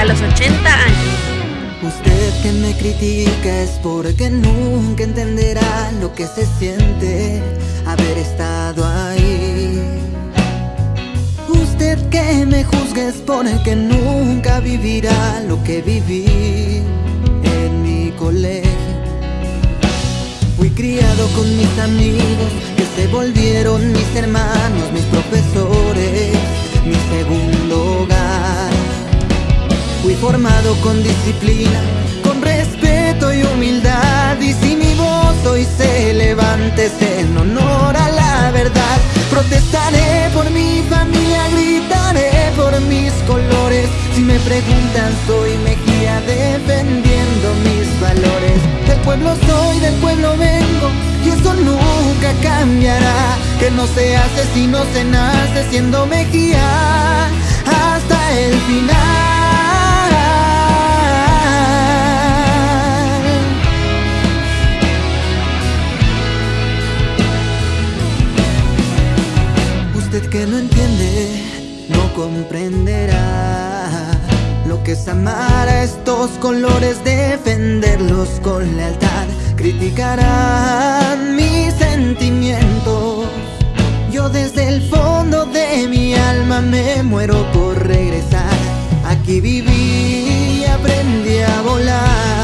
a los 80 años. Usted que me critica es porque nunca entenderá lo que se siente haber estado ahí. Usted que me juzga es porque nunca vivirá lo que viví en mi colegio. Fui criado con mis amigos que se volvieron mis hermanos, Fui formado con disciplina y humildad. Y si mi voz hoy se levante es en honor a la verdad. Protestaré por mi familia, gritaré por mis colores. Si me preguntan soy Mejía defendiendo mis valores. Del pueblo soy, del pueblo vengo y eso nunca cambiará. Que no se hace si no se nace siendo Mejía hasta el final que no entiende no comprenderá lo que es amar a estos colores, defenderlos con lealtad. Criticarán mis sentimientos. Yo desde el fondo de mi alma me muero por regresar. Aquí viví y aprendí a volar.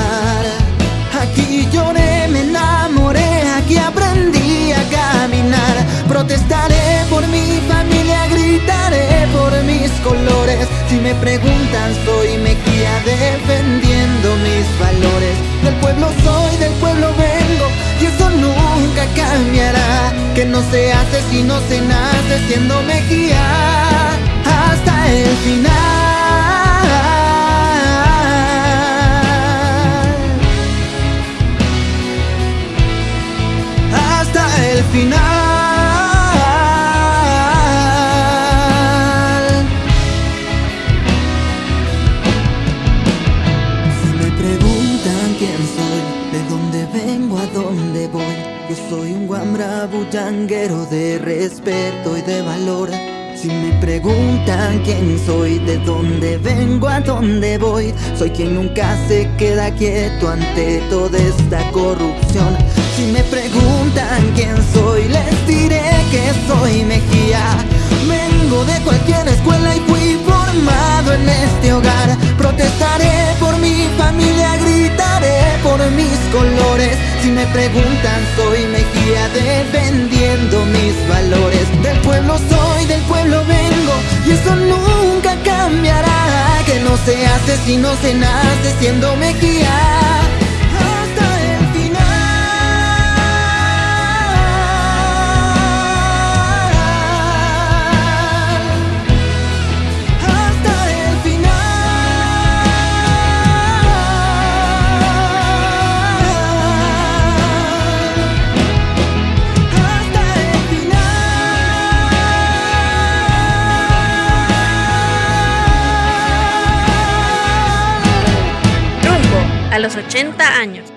Si me preguntan, soy Mejía defendiendo mis valores. Del pueblo soy, del pueblo vengo, y eso nunca cambiará. Que no se hace si no se nace siendo Mejía soy un guambra bullanguero de respeto y de valor. Si me preguntan quién soy, de dónde vengo, a dónde voy, soy quien nunca se queda quieto ante toda esta corrupción. Preguntan, soy Mejía defendiendo mis valores. Del pueblo soy, del pueblo vengo y eso nunca cambiará. Que no se hace si no se nace siendo Mejía. A los 80 años.